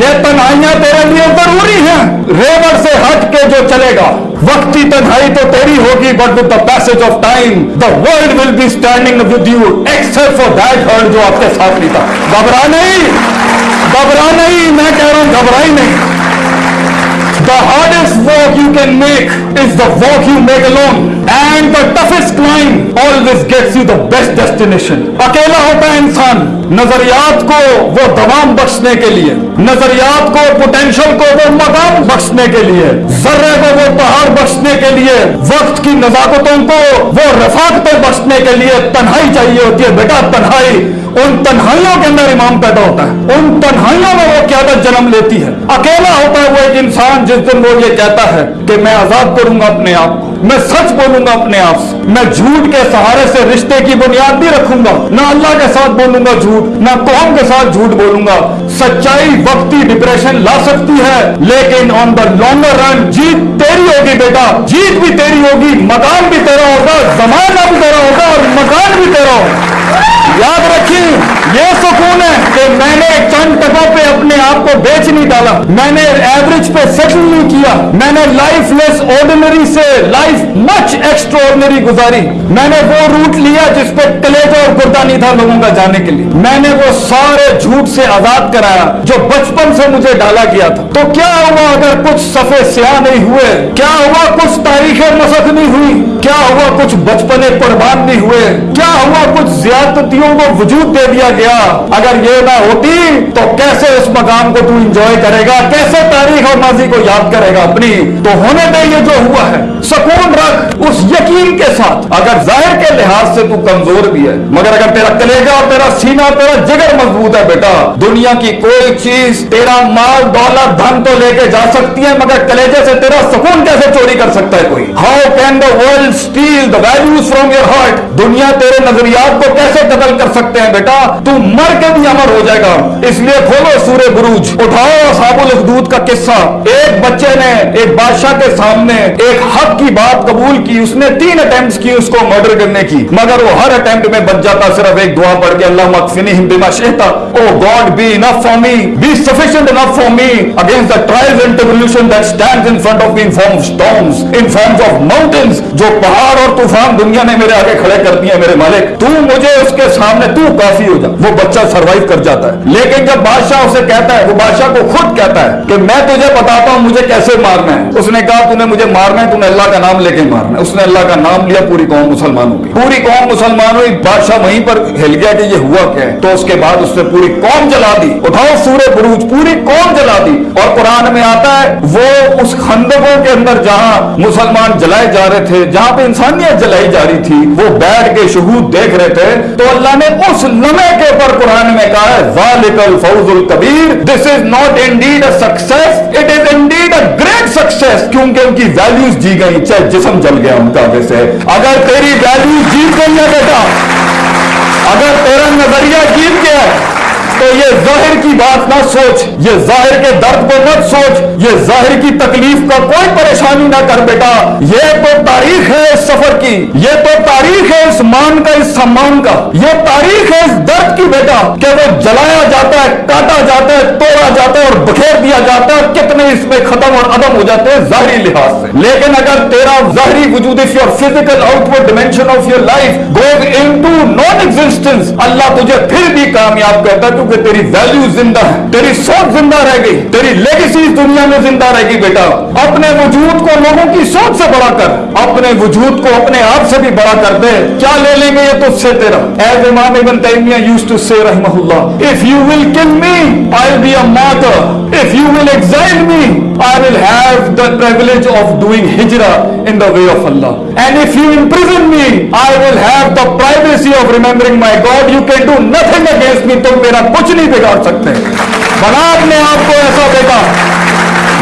یہ تنہائیاں تیرے لیے ضروری ہیں ریور سے ہٹ کے جو چلے گا۔ وقتی تنہائی تو تیری ہوگی but with the passage of time the world will be standing with you except for that hurt جو آپ کے ساتھ نہیں تھا۔ گھبرا نہیں گھبرا نہیں، میں کہہ رہا ہوں گھبرائی نہیں۔ The hardest walk you can make is the walk you make alone. And the toughest climb always gets you the best destination. اکیلا ہوتا ہے انسان نظریات کو وہ دوام بخشنے کے لیے نظریات کو پوٹینشل کو وہ مقام بخشنے کے لیے ذرے کو کے لیے وقت کی نزاکتوں کو وہ رفاقتیں بخشنے کے لیے تنہائی چاہیے ہوتی ہے۔ بیٹا، تنہائی۔ ان تنہائیوں کے اندر امام پیدا ہوتا ہے۔ ان تنہائیوں میں وہ قیادت جنم لیتی ہے۔ اکیلا ہوتا ہے وہ ایک انسان جس دن وہ یہ کہتا ہے کہ میں آزاد کروں گا اپنے آپ کو۔ میں سچ بولوں گا اپنے آپ سے۔ میں جھوٹ کے سہارے سے رشتے کی بنیاد نہیں رکھوں گا۔ نہ اللہ کے ساتھ بولوں گا جھوٹ، نہ قوم کے ساتھ جھوٹ بولوں گا۔ سچائی وقتی ڈپریشن لا سکتی ہے، لیکن آن دا لانگر رن جیت تیری ہوگی بیٹا۔ جیت بھی تیری ہوگی، مکان بھی تیرا ہوگا، زمانہ بھی تیرا ہوگا اور مکان بھی تیرا ہوگا۔ یاد رکھیں یہ سکون ہے کہ میں نے چند ٹکوں پہ اپنے آپ کو بیچ نہیں ڈالا۔ میں نے ایوریج پہ سیٹل نہیں کیا۔ میں نے لائف لیس آرڈینری سے لائف مچ ایکسٹرا گزاری۔ میں نے وہ روٹ لیا جس پہ کلیجا اور گردہ نہیں تھا لوگوں کا جانے کے لیے۔ میں نے وہ سارے جھوٹ سے آزاد کرایا جو بچپن سے مجھے ڈالا گیا تھا۔ تو کیا ہوا اگر کچھ صفحے سیاہ نہیں ہوئے؟ کیا ہوا کچھ تاریخیں مسخ نہیں ہوئی؟ کیا ہوا کچھ بچپنے قربان نہیں ہوئے؟ کیا ہوا کچھ زیادتیوں کو وجود دے دیا گیا؟ اگر یہ نہ ہوتی تو کیسے اس مقام کو تو انجوائے کرے گا؟ کیسے تاریخ اور ماضی کو یاد کرے گا اپنی؟ تو ہونے دے یہ جو ہوا ہے، سکون رکھ اس یقین کے ساتھ۔ اگر ظاہر کے لحاظ سے تو کمزور بھی ہے، مگر اگر تیرا کلیجا اور تیرا سینہ، تیرا جگر مضبوط ہے بیٹا، دنیا کی کوئی چیز، تیرا مال، دولت، دھن تو لے کے جا سکتی ہے، مگر کلیجے سے تیرا سکون کیسے چوری کر سکتا ہے کوئی؟ How can the world steal the values from your heart دنیا تیرے نظریات کو کیسے قتل کر سکتے ہیں بیٹا؟ تو مر کے بھی امر ہو جائے گا۔ اس لیے کھولو سورہ بروج۔ اٹھاؤ اصحاب الاخدود کا قصہ۔ ایک بچے نے ایک بادشاہ کے سامنے ایک حق کی بات قبول کی، اس نے تین اٹیمپٹس کی اس کو مرڈر کرنے کی۔ مگر وہ ہر اٹیمپٹ میں بچ جاتا، صرف ایک دعا پڑھ کے اللہ مغفنیہم بما شئت O God be enough for me be sufficient enough for me against the trials and tribulation that stands in front of me in form of storms in forms of mountains جو پہاڑ اور طوفان دنیا نے میرے آگے کھڑے کر دیے میرے مالک۔ تو مجھے اس کے سامنے تو کافی ہو جا۔ وہ بچہ سروائیو کر جاتا۔ ہے. لیکن جب بادشاہ اسے کہتا ہے، وہ بادشاہ کو خود کہتا ہے کہ میں تجھے بتاتا ہوں مجھے کیسے مارنا ہے۔ اس نے کہا تو نے مجھے مارنا ہے تو نے اللہ کا نام لے کے مارنا ہے۔ اس نے اللہ کا نام لیا، پوری قوم مسلمانوں کی پوری قوم مسلمان ہوئی، بادشاہ وہیں پر ہل گیا کہ یہ ہوا کیا ہے۔ تو اس کے بعد اس نے پوری قوم جلا دی۔ اٹھاؤ سورہ بروج، پوری قوم جلا دی۔ اور قرآن میں آتا ہے، وہ اس خندقوں کے اندر جہاں مسلمان جلائے جا رہے تھے، جہاں پہ انسانیت جلائی جا رہی تھی، وہ بیٹھ کے شہود دیکھ رہے تھے۔ تو اللہ نے اس لمحے کے اوپر قرآن میں کہا ہے ذالک الفوز الکبیر this is not indeed a success it is indeed a great success کیونکہ ان کی ویلیوز جی گئی چاہے جسم جل گیا ان کا ویسے اگر تیری ویلیوز جیت گئی ہے بیٹا، اگر تیرا نظریہ جیت گیا ہے تو یہ ظاہر کی بات نہ سوچ، یہ ظاہر کے درد کو مت سوچ، یہ ظاہر کی تکلیف کا کوئی پریشانی نہ کر بیٹا۔ یہ تو تاریخ ہے اس سفر کی، یہ تو تاریخ ہے اس مان کا، اس سمان کا۔ یہ تاریخ ہے اس درد کی بیٹا کہ وہ جلایا جاتا ہے، کاٹا جاتا ہے، توڑا جاتا ہے اور بکھیر دیا جاتا ہے۔ کتنے اس میں ختم اور عدم ہو جاتے ہیں ظاہری لحاظ سے۔ لیکن اگر تیرا ظاہری وجود if your physical outward dimension of your life goes into non-existence اللہ تجھے پھر بھی کامیاب کرتا ہے۔ کیونکہ تیری ویلیو زندہ ہے، تیری سوچ زندہ رہ گئی، تیری لیگیسی اس دنیا میں زندہ رہے گی بیٹا۔ اپنے وجود کو لوگوں کی سوچ سے بڑا کر، اپنے وجود کو اپنے آپ سے بھی بڑا کر دے۔ کیا لے لیں گے یہ تجھ سے تیرا۔ ایز امام ابن تیمیہ یوز ٹو سے رحمہ اللہ۔ If you will kill me I'll be a martyr. If you will exile me I will have the privilege of doing hijrah in the way of Allah and if you imprison me I will have the privacy of remembering my God you can do nothing against me تم میرا کچھ نہیں بگاڑ سکتے بنا نے آپ کو ایسا بیٹا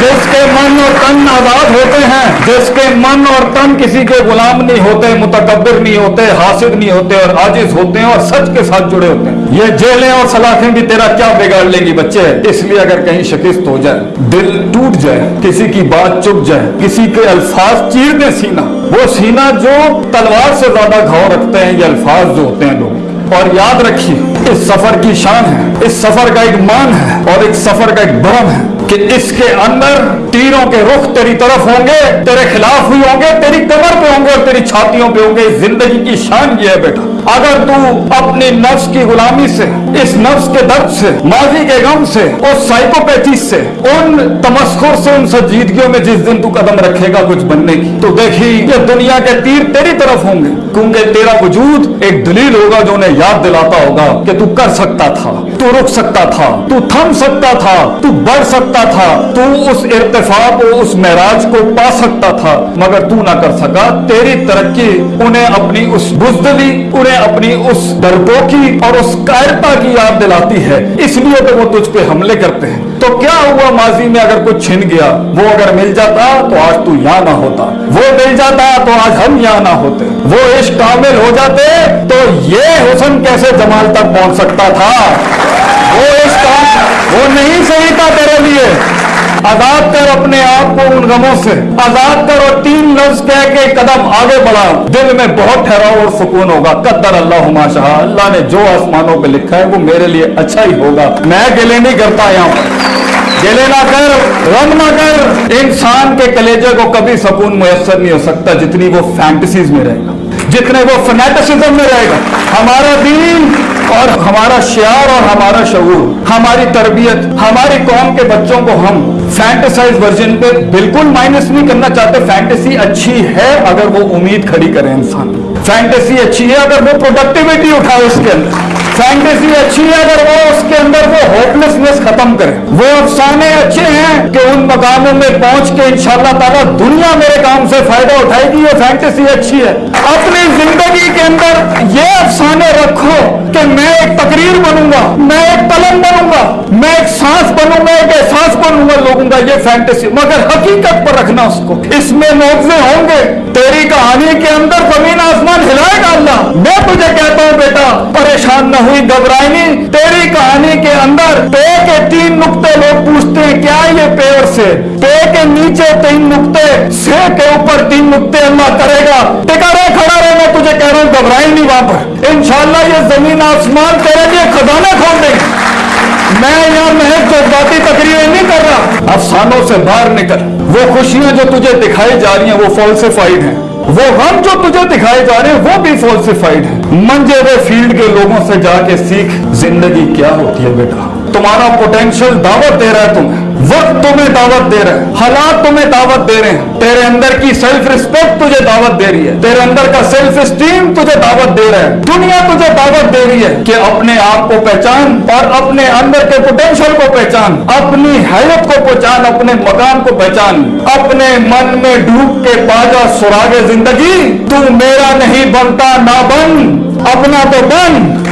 جس کے من اور تن آزاد ہوتے ہیں، جس کے من اور تن کسی کے غلام نہیں ہوتے، متکبر نہیں ہوتے، حاسد نہیں ہوتے اور عاجز ہوتے ہیں اور سچ کے ساتھ جڑے ہوتے ہیں۔ یہ جیلیں اور سلاخیں بھی تیرا کیا بگاڑ لیں گی بچے؟ اس لیے اگر کہیں شکست ہو جائے، دل ٹوٹ جائے، کسی کی بات چپ جائے، کسی کے الفاظ چیر دیں سینہ، وہ سینہ جو تلوار سے زیادہ گھاؤ رکھتے ہیں، یہ الفاظ جو ہوتے ہیں لوگ۔ اور یاد رکھیے اس سفر کی شان ہے، اس سفر کا ایک مان ہے اور ایک سفر کا ایک برم ہے کہ اس کے اندر تیروں کے رخ تیری طرف ہوں گے، تیرے خلاف بھی ہوں گے، تیری کمر پہ ہوں گے اور تیری چھاتیوں پہ ہوں گے۔ زندگی کی شان یہ ہے بیٹا۔ اگر تو اپنی نفس کی غلامی سے، اس نفس کے درد سے، ماضی کے غم سے اور سائیکوپیتھی سے، ان تمسخر سے، ان سنجیدگیوں میں جس دن تو قدم رکھے گا کچھ بننے کی۔ تو دیکھی، یہ دنیا کے تیر تیری طرف ہوں گے۔ کیونکہ تیرا وجود ایک دلیل ہوگا جو انہیں یاد دلاتا ہوگا کہ تو کر سکتا تھا، تو رک سکتا تھا، تو تھم سکتا تھا، تو بڑھ سکتا تھا، تو اس ارتفاع کو اس معراج کو پا سکتا تھا۔ مگر تو نہ کر سکا، تیری ترقی انہیں اپنی اس بزدلی، انہیں اپنی اس ڈرپوکی اور اس قائرتا کی یاد دلاتی ہے، اس لیے تو وہ تجھ پہ حملے کرتے ہیں۔ تو کیا ہوا ماضی میں اگر کچھ چھن گیا؟ وہ اگر مل جاتا تو آج تو یہاں نہ ہوتا۔ وہ مل جاتا تو آج ہم یہاں نہ ہوتے۔ وہ عشق کامل ہو جاتے تو یہ حسن کیسے جمال تک پہنچ سکتا تھا؟ وہ عشق وہ نہیں صحیح تھا تیرے لیے۔ آزاد کر اپنے آپ کو ان غموں سے، آزاد کر اور تین لفظ کہہ کے قدم آگے بڑھا۔ دل میں بہت ٹھہراؤ اور سکون ہوگا۔ قدر اللہ شاہ اللہ نے جو آسمانوں پہ لکھا ہے، وہ میرے لیے اچھا ہی ہوگا۔ میں گلے نہیں کرتا یہاں۔ پر گلے نہ کر غم نہ کر۔ انسان کے کلیجے کو کبھی سکون میسر نہیں ہو سکتا جتنی وہ فینٹسیز میں رہے گا۔ جتنے وہ فنیٹسزم میں رہے گا۔ ہمارا دین اور ہمارا شعار اور ہمارا شعور، ہماری تربیت، ہماری قوم کے بچوں کو ہم فینٹسائز ورژن پہ بالکل مائنس نہیں کرنا چاہتے فینٹسی اچھی ہے اگر وہ امید کھڑی کرے انسان۔ فینٹسی اچھی ہے اگر وہ پروڈکٹیوٹی اٹھائے اس کے اندر۔ فینٹیسی اچھی ہے اگر وہ اس کے اندر وہ ہوپلیسنس ختم کرے۔ وہ افسانے اچھے ہیں کہ ان مقاموں میں پہنچ کے انشاءاللہ تعالی دنیا میرے کام سے فائدہ اٹھائے گی، یہ فینٹیسی اچھی ہے۔ اپنی زندگی کے اندر یہ افسانے رکھو کہ میں ایک تقریر بنوں گا، میں ایک قلم بنوں گا، میں ایک سانس بنوں گا ایک احساس بنوں گا لوگوں کا یہ فینٹیسی مگر حقیقت پر رکھنا اس کو۔ اس میں موضوع ہوں گے۔ تیری کہانی کے اندر زمین آسمان ہلائے گا اللہ۔ میں تجھے کہتا ہوں بیٹا، پریشان نہ ہوئی، گھبرائنی۔ تیری کہانی کے اندر پے کے تین نقطے لوگ پوچھتے ہیں، کیا یہ پیڑ سے؟ پے کے نیچے تین نقطے سے کے اوپر تین نقطے اللہ کرے گا۔ ٹکا رہے کھڑا رہے میں تجھے کہہ رہا ہوں گھبرائیں نہیں وہاں پر۔ انشاءاللہ یہ زمین آسمان کرے گی خزانہ کھول دیں۔ میں یہاں محض جذباتی تقریریں نہیں کر رہا۔ افسانوں سے باہر نکل۔ وہ خوشیاں جو تجھے دکھائی جا رہی ہیں، وہ فالسیفائیڈ ہیں۔ وہ غم جو تجھے دکھائے جا رہے ہیں، وہ بھی فالسیفائیڈ ہیں۔ منجے ہوئے فیلڈ کے لوگوں سے جا کے سیکھ، زندگی کیا ہوتی ہے بیٹا؟ تمہارا پوٹینشیل دعوت دے رہا ہے تمہیں۔ وقت تمہیں دعوت دے رہے ہیں۔ حالات تمہیں دعوت دے رہے ہیں۔ تیرے اندر کی سیلف ریسپیکٹ تجھے دعوت دے رہی ہے۔ تیرے اندر کا سیلف اسٹیم تجھے دعوت دے رہا ہے۔ دنیا تجھے دعوت دے رہی ہے کہ اپنے آپ کو پہچان اور اپنے اندر کے پوٹینشیل کو پہچان، اپنی حیرت کو پہچان، اپنے مکان کو پہچان۔ اپنے من میں ڈوب کے پاجا سراغ زندگی، تو میرا نہیں بنتا، نہ بن، اپنا تو بن۔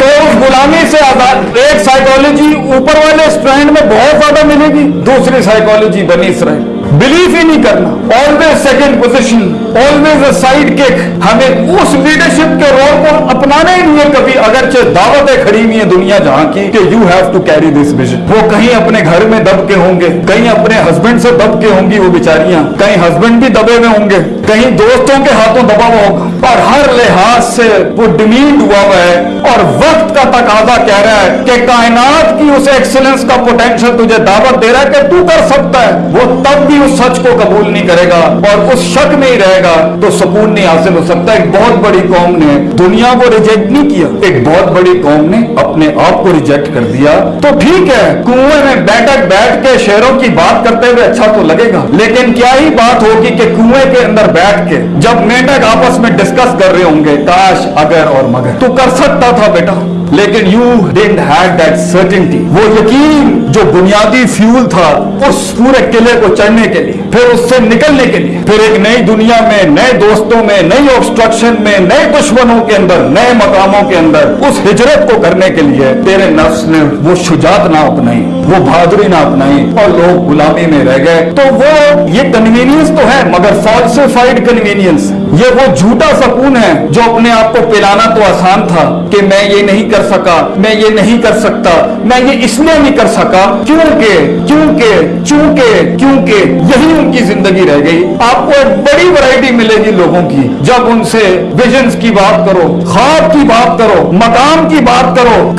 تو غلامی سے آزاد ایک سائیکالوجی اوپر والے اسٹرینڈ میں بہت زیادہ ملے گی، دوسری سائیکالوجی بنی اسرائیل۔ بلیف ہی نہیں کرنا۔ Always second position always a kick ہمیں اس لیڈرشپ کے رول کو اپنانا ہی نہیں ہے کبھی، اگرچہ دعوتیں کھڑی ہوئی ہیں دنیا جہاں کی کہ you have to carry this vision وہ کہیں اپنے گھر میں دب کے ہوں گے، کہیں اپنے ہسبینڈ سے دب کے ہوں گی وہ بیچاریاں، کہیں ہسبینڈ بھی دبے ہوئے ہوں گے۔ کہیں دوستوں کے ہاتھوں دبا ہوا ہوگا اور ہر لحاظ سے وہ ڈیمیٹ ہوا ہوا ہے اور وقت کا تقاضا کہہ رہا ہے کہ کائنات کی اس ایکسلنس کا پوٹینشل تجھے دعوت دے رہا ہے کہ تو کر سکتا ہے۔ وہ تب بھی اس سچ کو قبول نہیں کرے گا اور اس شک میں ہی رہے گا۔ تو سکون نہیں حاصل ہو سکتا۔ ایک بہت بڑی قوم نے دنیا کو ریجیکٹ نہیں کیا۔ ایک بہت بڑی قوم نے اپنے آپ کو ریجیکٹ کر دیا۔ تو ٹھیک ہے، کنویں میں بیٹھک بیٹھ کے شہروں کی بات کرتے ہوئے اچھا تو لگے گا۔ لیکن کیا ہی بات ہوگی کہ کنویں کے اندر بیٹھ کے جب مینڈک آپس میں ڈسکس کر رہے ہوں گے، کاش اگر اور مگر۔ تو کر سکتا تھا بیٹا۔ لیکن you didn't had that certainty وہ یقین جو بنیادی فیول تھا اس پورے قلعے کو چڑھنے کے لیے، پھر اس سے نکلنے کے لیے۔ پھر ایک نئی دنیا میں، نئے دوستوں میں، نئی آبسٹرکشن میں، نئے دشمنوں کے اندر، نئے مقاموں کے اندر اس ہجرت کو کرنے کے لیے تیرے نفس نے وہ شجاعت نہ اپنائی، وہ بہادری نہ اپنائی اور لوگ غلامی میں رہ گئے۔ تو وہ یہ کنوینئنس تو ہے، مگر فالسیفائڈ کنوینئنس یہ وہ جھوٹا سکون ہے جو اپنے آپ کو پلانا تو آسان تھا کہ میں یہ نہیں کر سکا، میں یہ نہیں کر سکتا، میں یہ اس لیے نہیں کر سکا کیونکہ کیونکہ، چونکہ، کیونکہ یہی ان کی زندگی رہ گئی۔ آپ کو ایک بڑی ورائٹی ملے گی لوگوں کی۔ جب ان سے ویژنز کی بات کرو، خواب کی بات کرو، مقام کی بات کرو